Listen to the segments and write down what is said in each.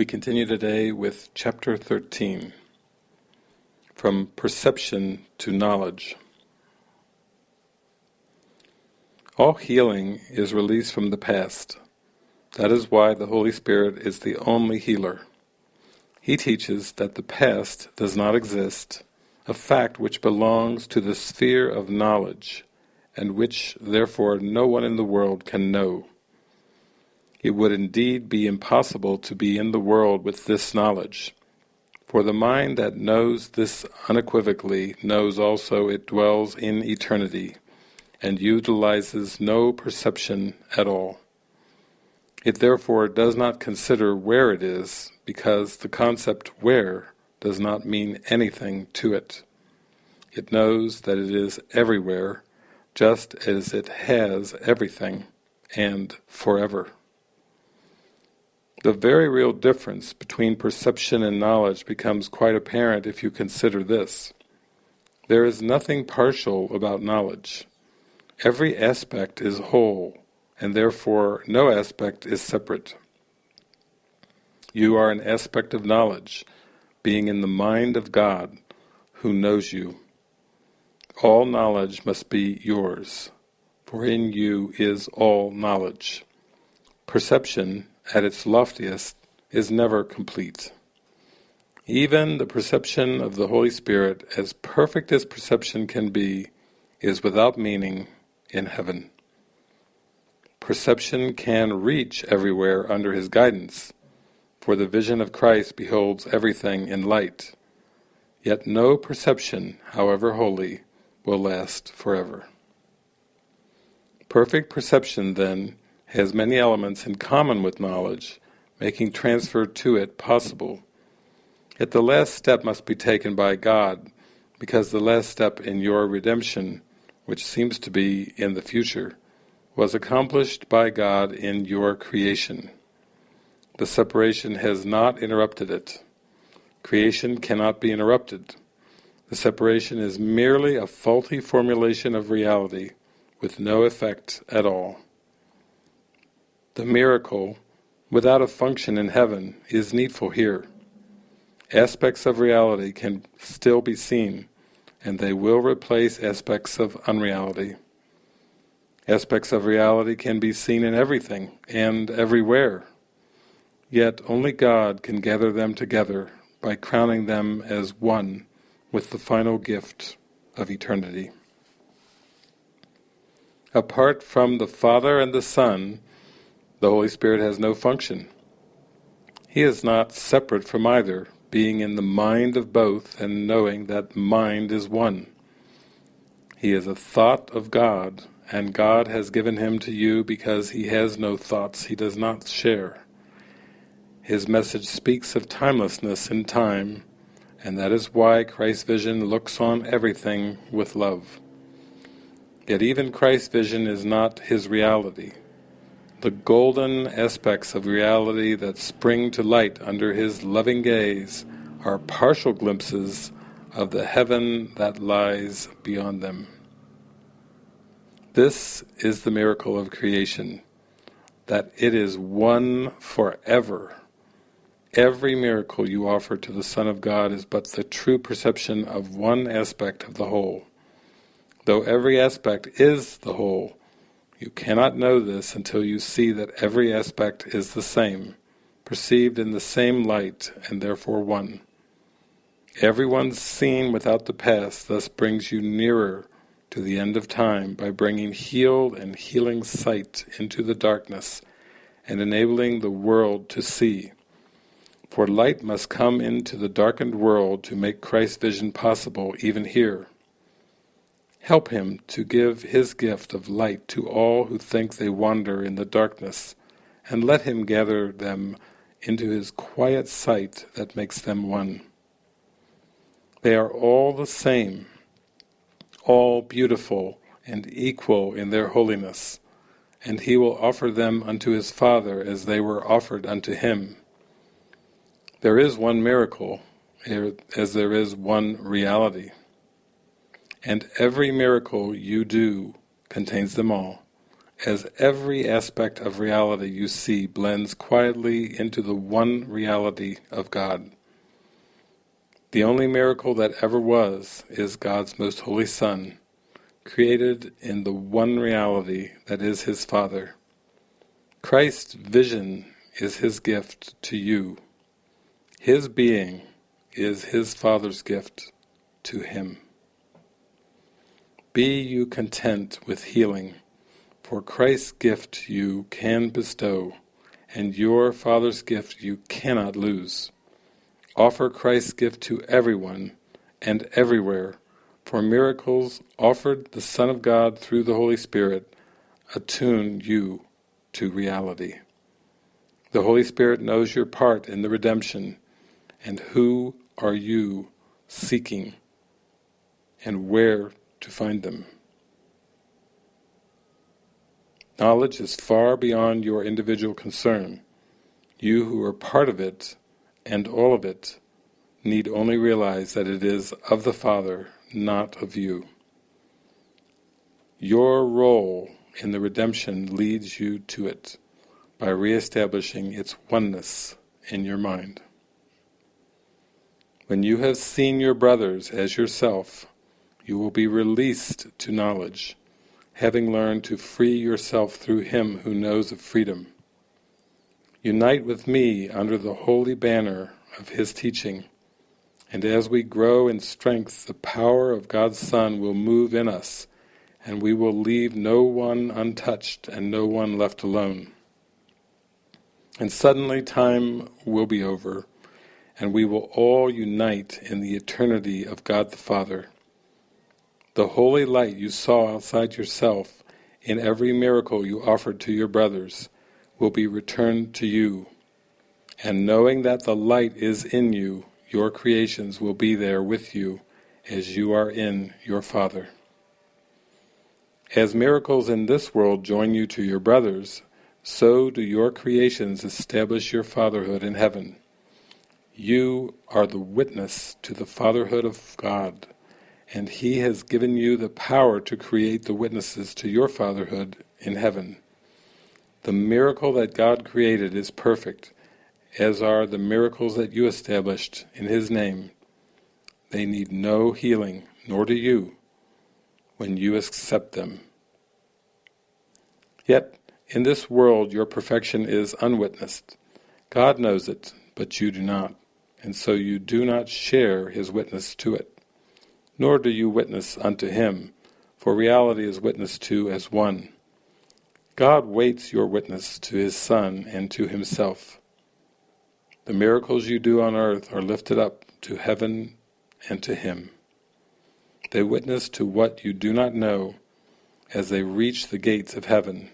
We continue today with chapter 13 From Perception to Knowledge. All healing is released from the past. That is why the Holy Spirit is the only healer. He teaches that the past does not exist, a fact which belongs to the sphere of knowledge, and which therefore no one in the world can know. It would indeed be impossible to be in the world with this knowledge, for the mind that knows this unequivocally knows also it dwells in eternity, and utilizes no perception at all. It therefore does not consider where it is, because the concept where does not mean anything to it. It knows that it is everywhere, just as it has everything, and forever. The very real difference between perception and knowledge becomes quite apparent if you consider this. There is nothing partial about knowledge. Every aspect is whole, and therefore no aspect is separate. You are an aspect of knowledge, being in the mind of God, who knows you. All knowledge must be yours, for in you is all knowledge. Perception at its loftiest, is never complete. Even the perception of the Holy Spirit, as perfect as perception can be, is without meaning in heaven. Perception can reach everywhere under his guidance, for the vision of Christ beholds everything in light. Yet no perception, however holy, will last forever. Perfect perception, then, has many elements in common with knowledge, making transfer to it possible. Yet the last step must be taken by God, because the last step in your redemption, which seems to be in the future, was accomplished by God in your creation. The separation has not interrupted it. Creation cannot be interrupted. The separation is merely a faulty formulation of reality, with no effect at all. The miracle, without a function in heaven, is needful here. Aspects of reality can still be seen, and they will replace aspects of unreality. Aspects of reality can be seen in everything and everywhere, yet only God can gather them together by crowning them as one with the final gift of eternity. Apart from the Father and the Son, the Holy Spirit has no function. He is not separate from either, being in the mind of both and knowing that mind is one. He is a thought of God, and God has given him to you because he has no thoughts he does not share. His message speaks of timelessness in time, and that is why Christ's vision looks on everything with love. Yet even Christ's vision is not his reality the golden aspects of reality that spring to light under his loving gaze are partial glimpses of the heaven that lies beyond them. This is the miracle of creation, that it is one forever. Every miracle you offer to the Son of God is but the true perception of one aspect of the whole. Though every aspect is the whole, you cannot know this until you see that every aspect is the same, perceived in the same light, and therefore one. Everyone seen without the past thus brings you nearer to the end of time by bringing healed and healing sight into the darkness and enabling the world to see. For light must come into the darkened world to make Christ's vision possible even here. Help him to give his gift of light to all who think they wander in the darkness, and let him gather them into his quiet sight that makes them one. They are all the same, all beautiful and equal in their holiness, and he will offer them unto his Father as they were offered unto him. There is one miracle, er, as there is one reality and every miracle you do contains them all, as every aspect of reality you see blends quietly into the one reality of God. The only miracle that ever was is God's most holy Son, created in the one reality that is His Father. Christ's vision is His gift to you. His being is His Father's gift to Him. Be you content with healing, for Christ's gift you can bestow, and your Father's gift you cannot lose. Offer Christ's gift to everyone and everywhere, for miracles offered the Son of God through the Holy Spirit attune you to reality. The Holy Spirit knows your part in the redemption, and who are you seeking, and where to find them. Knowledge is far beyond your individual concern. You who are part of it, and all of it, need only realize that it is of the Father, not of you. Your role in the redemption leads you to it by re-establishing its oneness in your mind. When you have seen your brothers as yourself, you will be released to knowledge, having learned to free yourself through Him who knows of freedom. Unite with me under the holy banner of His teaching, and as we grow in strength, the power of God's Son will move in us, and we will leave no one untouched and no one left alone. And suddenly time will be over, and we will all unite in the eternity of God the Father. The holy light you saw outside yourself in every miracle you offered to your brothers will be returned to you. And knowing that the light is in you, your creations will be there with you as you are in your Father. As miracles in this world join you to your brothers, so do your creations establish your fatherhood in heaven. You are the witness to the fatherhood of God and He has given you the power to create the witnesses to your fatherhood in heaven. The miracle that God created is perfect, as are the miracles that you established in His name. They need no healing, nor do you, when you accept them. Yet, in this world your perfection is unwitnessed. God knows it, but you do not, and so you do not share His witness to it nor do you witness unto him, for reality is witnessed to as one. God waits your witness to his Son and to himself. The miracles you do on earth are lifted up to heaven and to him. They witness to what you do not know. As they reach the gates of heaven,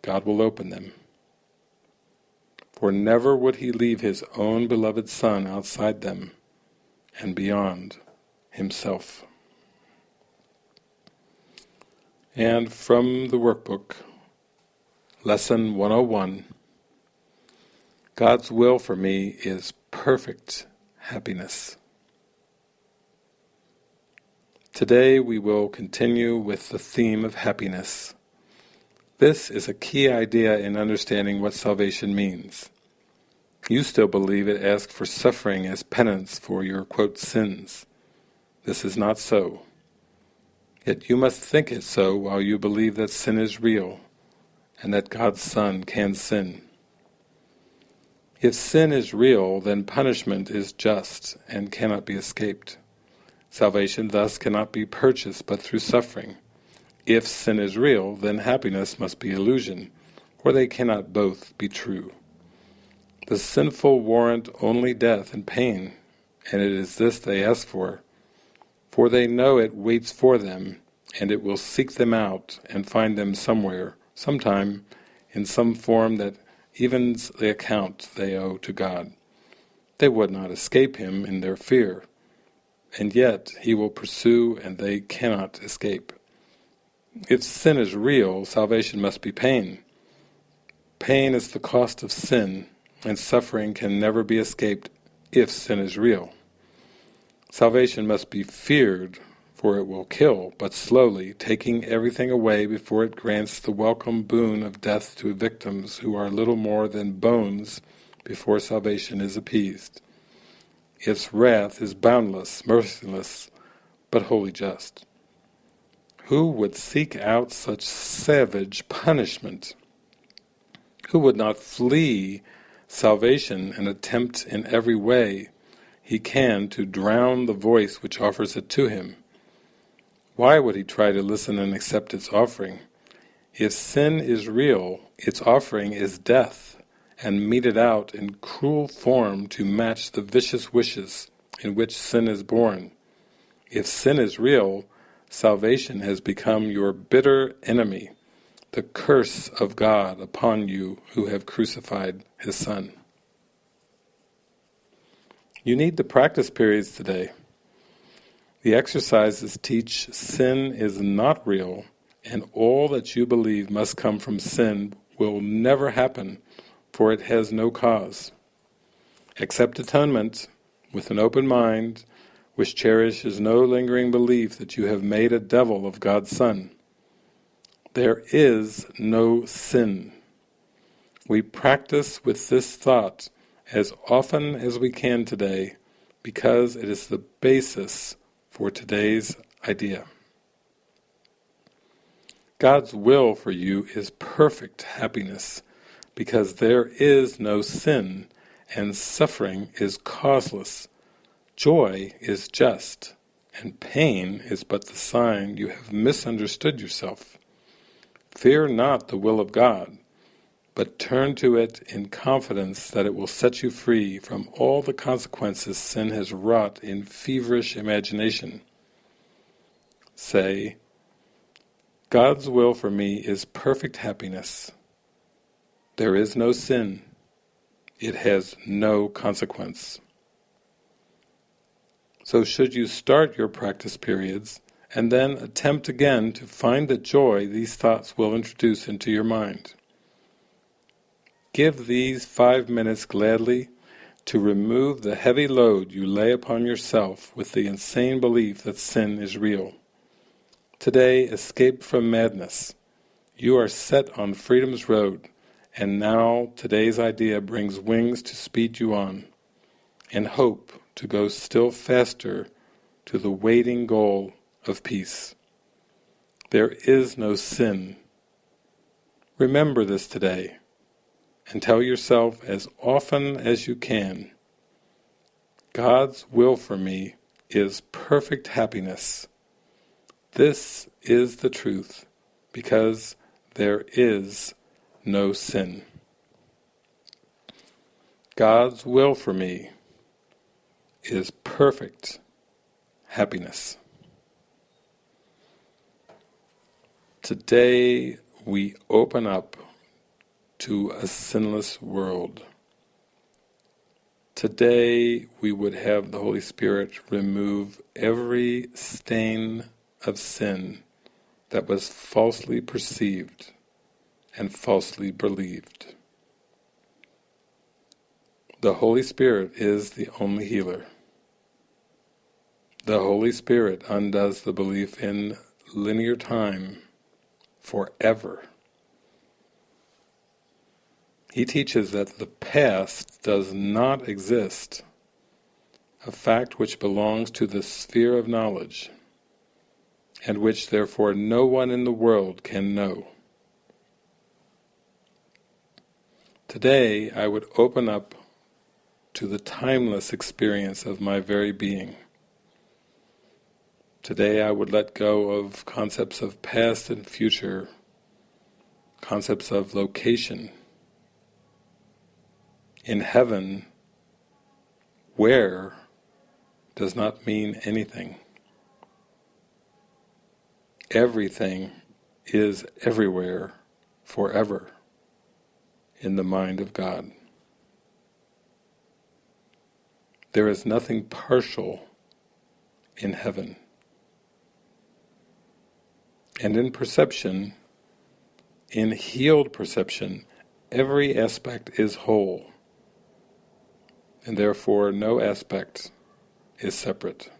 God will open them. For never would he leave his own beloved Son outside them and beyond himself. And from the workbook, Lesson 101, God's will for me is perfect happiness. Today we will continue with the theme of happiness. This is a key idea in understanding what salvation means. You still believe it asks for suffering as penance for your, quote, sins. This is not so. Yet you must think it so while you believe that sin is real, and that God's Son can sin. If sin is real, then punishment is just and cannot be escaped. Salvation thus cannot be purchased but through suffering. If sin is real, then happiness must be illusion, or they cannot both be true. The sinful warrant only death and pain, and it is this they ask for, for they know it waits for them, and it will seek them out and find them somewhere, sometime, in some form that evens the account they owe to God. They would not escape him in their fear, and yet he will pursue and they cannot escape. If sin is real, salvation must be pain. Pain is the cost of sin, and suffering can never be escaped if sin is real. Salvation must be feared, for it will kill, but slowly, taking everything away before it grants the welcome boon of death to victims who are little more than bones before salvation is appeased. Its wrath is boundless, merciless, but wholly just. Who would seek out such savage punishment? Who would not flee salvation and attempt in every way he can to drown the voice which offers it to him? Why would he try to listen and accept its offering? If sin is real, its offering is death, and meted out in cruel form to match the vicious wishes in which sin is born. If sin is real, salvation has become your bitter enemy, the curse of God upon you who have crucified His Son. You need the practice periods today. The exercises teach sin is not real and all that you believe must come from sin will never happen for it has no cause. Accept atonement with an open mind which cherishes no lingering belief that you have made a devil of God's Son. There is no sin. We practice with this thought as often as we can today because it is the basis for today's idea. God's will for you is perfect happiness, because there is no sin, and suffering is causeless. Joy is just, and pain is but the sign you have misunderstood yourself. Fear not the will of God, but turn to it in confidence that it will set you free from all the consequences sin has wrought in feverish imagination. Say, God's will for me is perfect happiness. There is no sin. It has no consequence. So should you start your practice periods and then attempt again to find the joy these thoughts will introduce into your mind. Give these five minutes gladly to remove the heavy load you lay upon yourself with the insane belief that sin is real. Today escape from madness. You are set on freedom's road, and now today's idea brings wings to speed you on, and hope to go still faster to the waiting goal of peace. There is no sin. Remember this today and tell yourself as often as you can, God's will for me is perfect happiness. This is the truth, because there is no sin. God's will for me is perfect happiness. Today we open up to a sinless world. Today we would have the Holy Spirit remove every stain of sin that was falsely perceived and falsely believed. The Holy Spirit is the only healer. The Holy Spirit undoes the belief in linear time forever. He teaches that the past does not exist, a fact which belongs to the sphere of knowledge, and which therefore no one in the world can know. Today I would open up to the timeless experience of my very being. Today I would let go of concepts of past and future, concepts of location, in heaven, where does not mean anything. Everything is everywhere, forever, in the mind of God. There is nothing partial in heaven. And in perception, in healed perception, every aspect is whole and therefore no aspect is separate.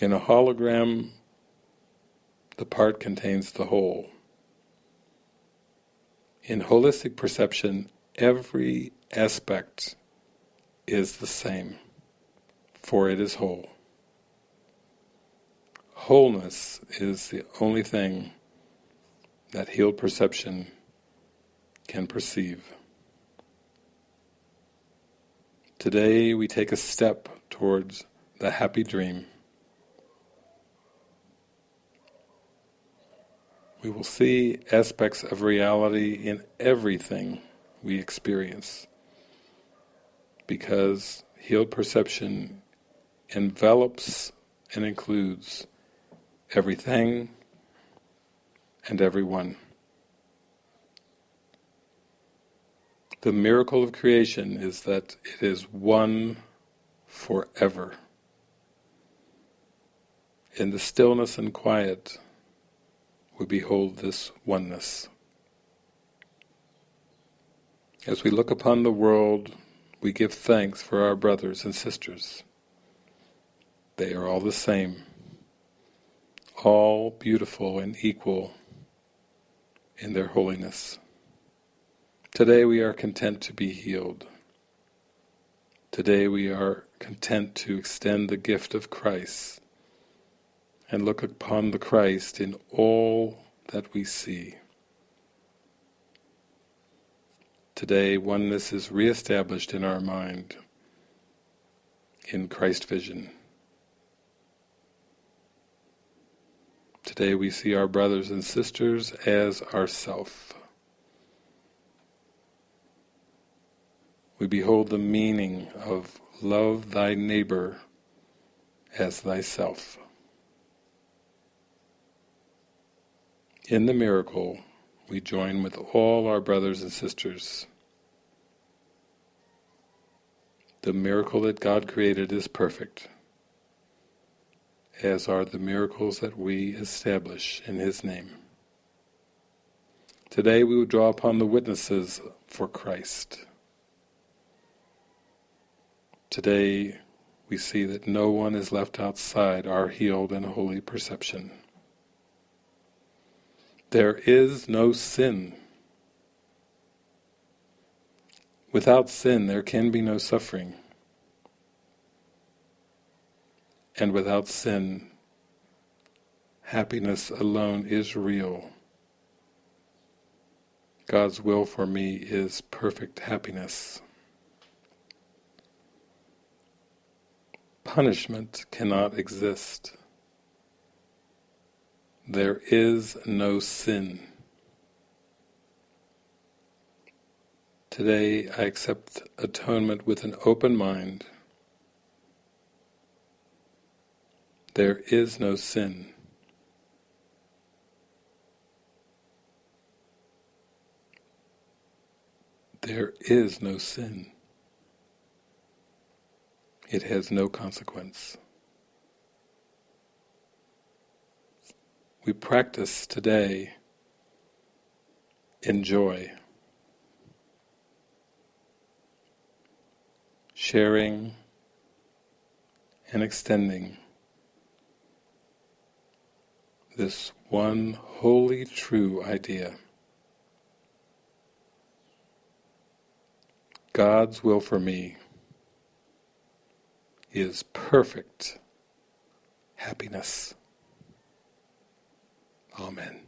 In a hologram, the part contains the whole. In holistic perception, every aspect is the same, for it is whole. Wholeness is the only thing that healed perception can perceive. Today we take a step towards the happy dream. We will see aspects of reality in everything we experience because healed perception envelops and includes everything and everyone. The miracle of creation is that it is one forever. In the stillness and quiet, we behold this oneness. As we look upon the world, we give thanks for our brothers and sisters. They are all the same, all beautiful and equal in their holiness. Today we are content to be healed. Today we are content to extend the gift of Christ and look upon the Christ in all that we see. Today oneness is re-established in our mind in Christ vision. Today we see our brothers and sisters as ourself. We behold the meaning of love thy neighbor as thyself. In the miracle, we join with all our brothers and sisters. The miracle that God created is perfect, as are the miracles that we establish in His name. Today we will draw upon the witnesses for Christ. Today we see that no one is left outside our healed and holy perception. There is no sin. Without sin there can be no suffering. And without sin, happiness alone is real. God's will for me is perfect happiness. Punishment cannot exist. There is no sin. Today I accept atonement with an open mind. There is no sin. There is no sin it has no consequence. We practice today in joy, sharing and extending this one wholly true idea. God's will for me is perfect happiness. Amen.